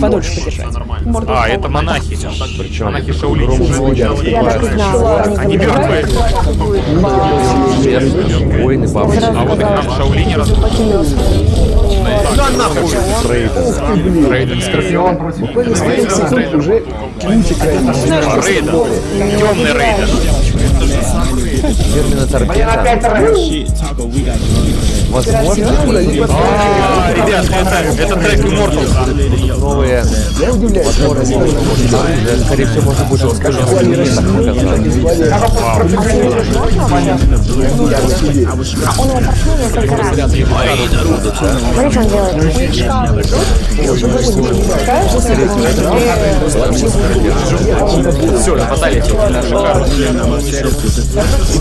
подольше подержать. А, это монахи. Причем Монахи Шаолинь. Я так и знала. Они мертвые. Воины бабочки. А вот их нам. Да нахуй! Рейден. Рейден Скорпион. Первых секунд уже Рейден. Темный Рейден. Терминатор Гена. Возможно, А, ребят, это, это трек новые Я удивляюсь. Скорее всего, расскажем в показать. Он его несколько раз. Смотри, что он делает. Все, нападали эти шикарно.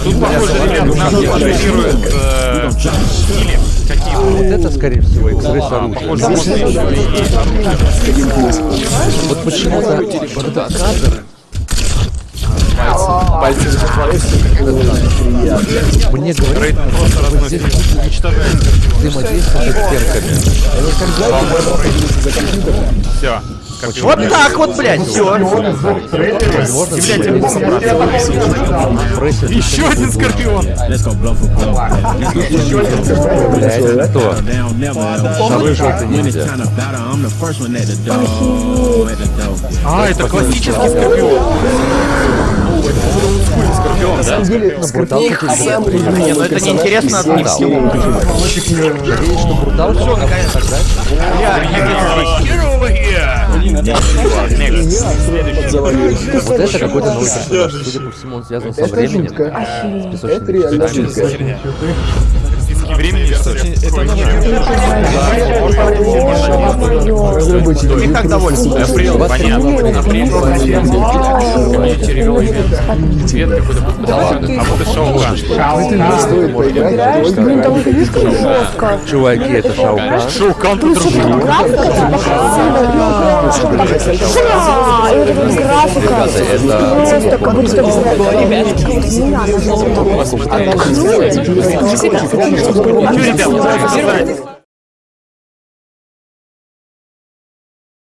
Тут, похоже, ребят, нас тренируют э, стили какие-то. Вот это, скорее всего, экспресс Похоже, оружие. можно еще и... Вот почему-то вот этот кадр Пальцы мне Рейден просто разносит. Уничтожает. взаимодействие с стенками. Все. Вот так вот, блядь, все. Еще один Скорпион. блядь, кто? Шары желтый ниндзя. А, это классический Скорпион. Скорпион, да? Ну, брутал Не, ну это неинтересно от них. Надеюсь, что наконец here. Вот это какой-то новый персонаж. Судя по всему, он связан со временем. Это реально времени. И так довольны. Апрель, понятно. Апрель. Цвет какой-то. А вот и жестко. Чуваки, это. А, вот эта вот графика. Это Просто